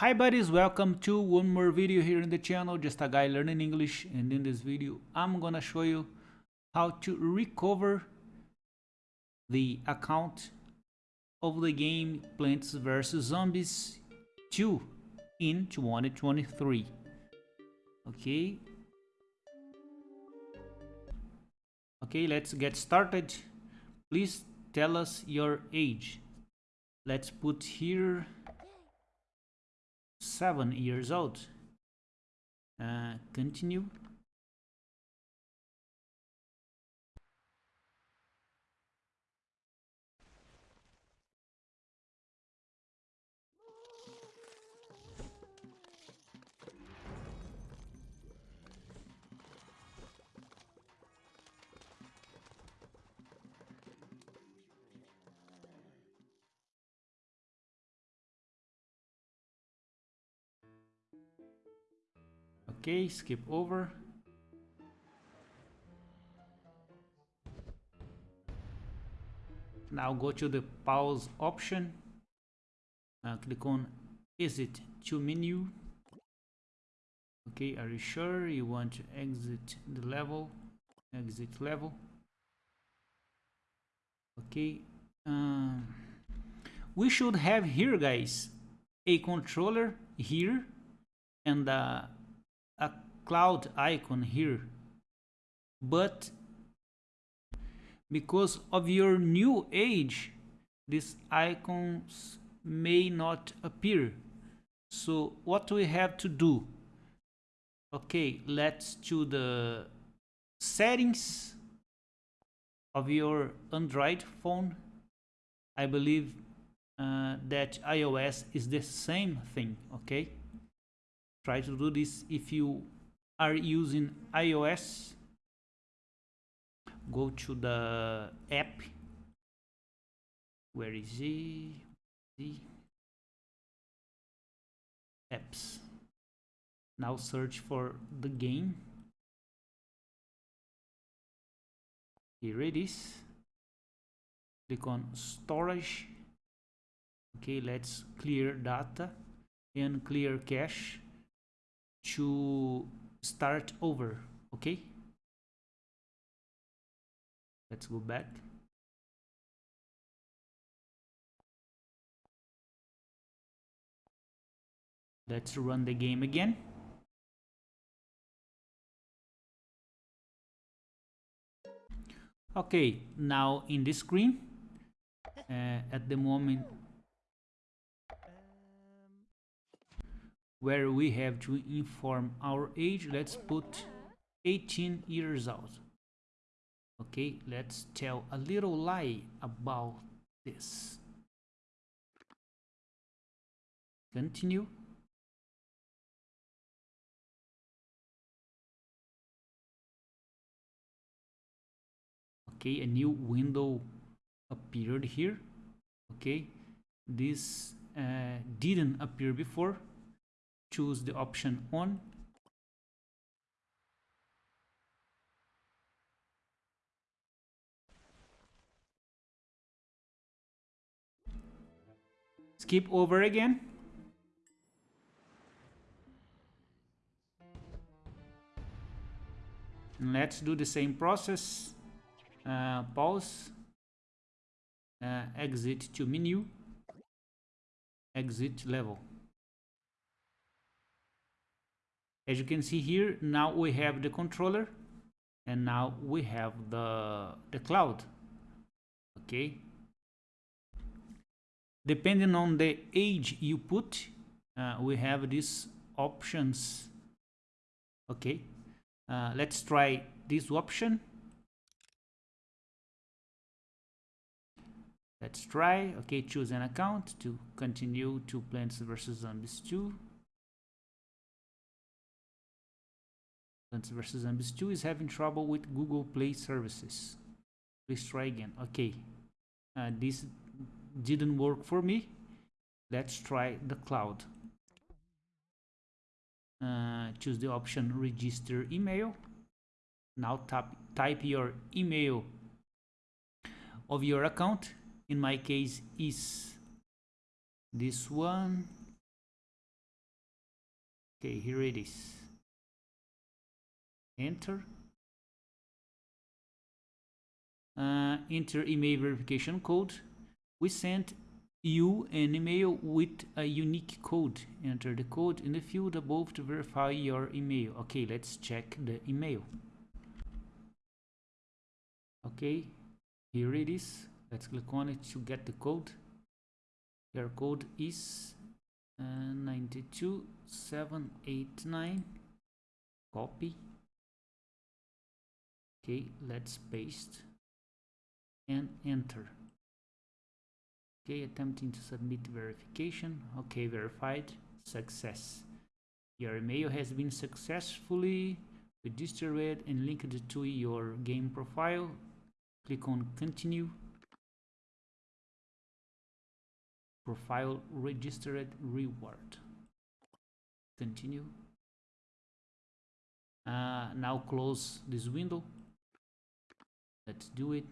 Hi buddies, welcome to one more video here in the channel, just a guy learning English and in this video I'm gonna show you how to recover the account of the game Plants vs Zombies 2 in 2023. Okay. Okay, let's get started. Please tell us your age. Let's put here seven years old. Uh, continue. Okay, skip over. Now go to the pause option. Uh, click on exit to menu. Okay, are you sure you want to exit the level? Exit level. Okay. Um, we should have here, guys, a controller here and uh, a cloud icon here. But because of your new age these icons may not appear. So what we have to do? Okay let's to the settings of your android phone. I believe uh, that ios is the same thing okay try to do this if you are using iOS go to the app. Where is it the apps. Now search for the game. Here it is. Click on storage. Okay let's clear data and clear cache to start over okay? Let's go back. Let's run the game again. Okay now in this screen uh, at the moment where we have to inform our age. Let's put 18 years old okay let's tell a little lie about this. Continue. Okay a new window appeared here. Okay this uh, didn't appear before choose the option on. Skip over again. Let's do the same process. Uh, pause. Uh, exit to menu. Exit level as you can see here now we have the controller and now we have the the cloud okay? Depending on the age you put uh, we have these options okay? Uh, let's try this option. Let's try okay choose an account to continue to plants vs zombies 2 Plants vs Zombies 2 is having trouble with Google Play services. Please try again. Okay, uh, this didn't work for me. Let's try the cloud. Uh, choose the option register email. Now tap, type your email of your account. In my case is this one okay here it is enter. Uh, enter email verification code. We sent you an email with a unique code. Enter the code in the field above to verify your email. Okay let's check the email. Okay here it is. Let's click on it to get the code. Your code is uh, 92789 copy okay let's paste and enter. Okay attempting to submit verification. Okay verified. Success. Your email has been successfully registered and linked to your game profile. Click on continue. Profile registered reward. Continue. Uh, now close this window let's do it.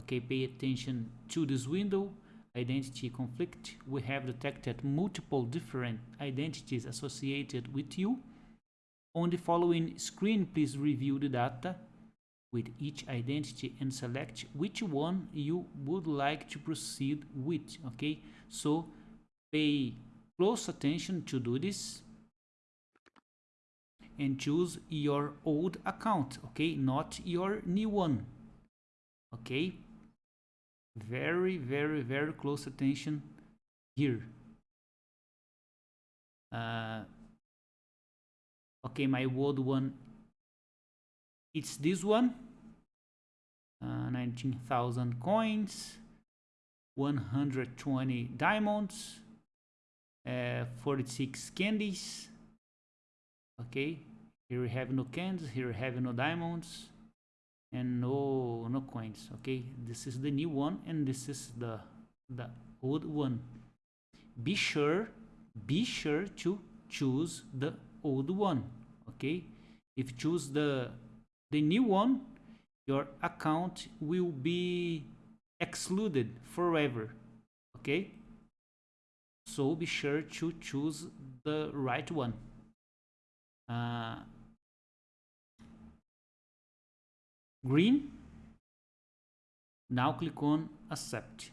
Okay pay attention to this window. Identity conflict. We have detected multiple different identities associated with you. On the following screen please review the data with each identity and select which one you would like to proceed with okay? So pay close attention to do this and choose your old account okay? Not your new one okay? Very very very close attention here. Uh, okay my old one it's this one. Uh, 19,000 coins 120 diamonds uh, 46 candies okay here we have no candies here we have no diamonds and no no coins okay? This is the new one and this is the the old one. Be sure be sure to choose the old one okay? If you choose the the new one your account will be excluded forever okay? So be sure to choose the right one. Uh, green. Now click on accept.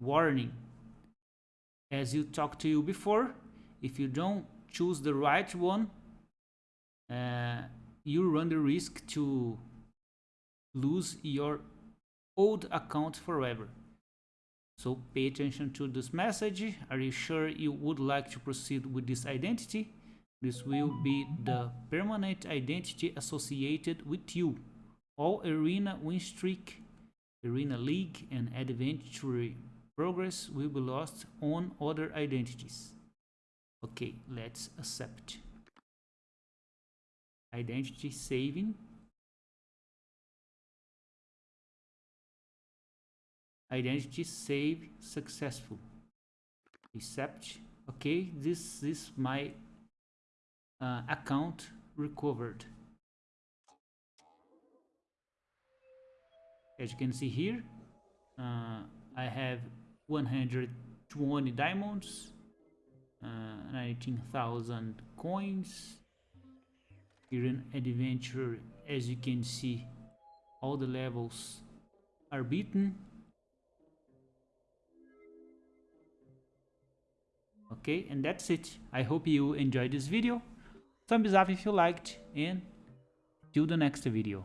Warning. As you talked to you before if you don't choose the right one uh, you run the risk to lose your old account forever. So pay attention to this message. Are you sure you would like to proceed with this identity this will be the permanent identity associated with you. All arena win streak, arena league and adventure progress will be lost on other identities. Okay, let's accept. Identity saving. Identity save successful. Accept. Okay, this is my uh, account recovered. As you can see here, uh, I have 120 diamonds, uh, 19,000 coins. Here in adventure, as you can see, all the levels are beaten. Okay, and that's it. I hope you enjoyed this video thumbs up if you liked and till the next video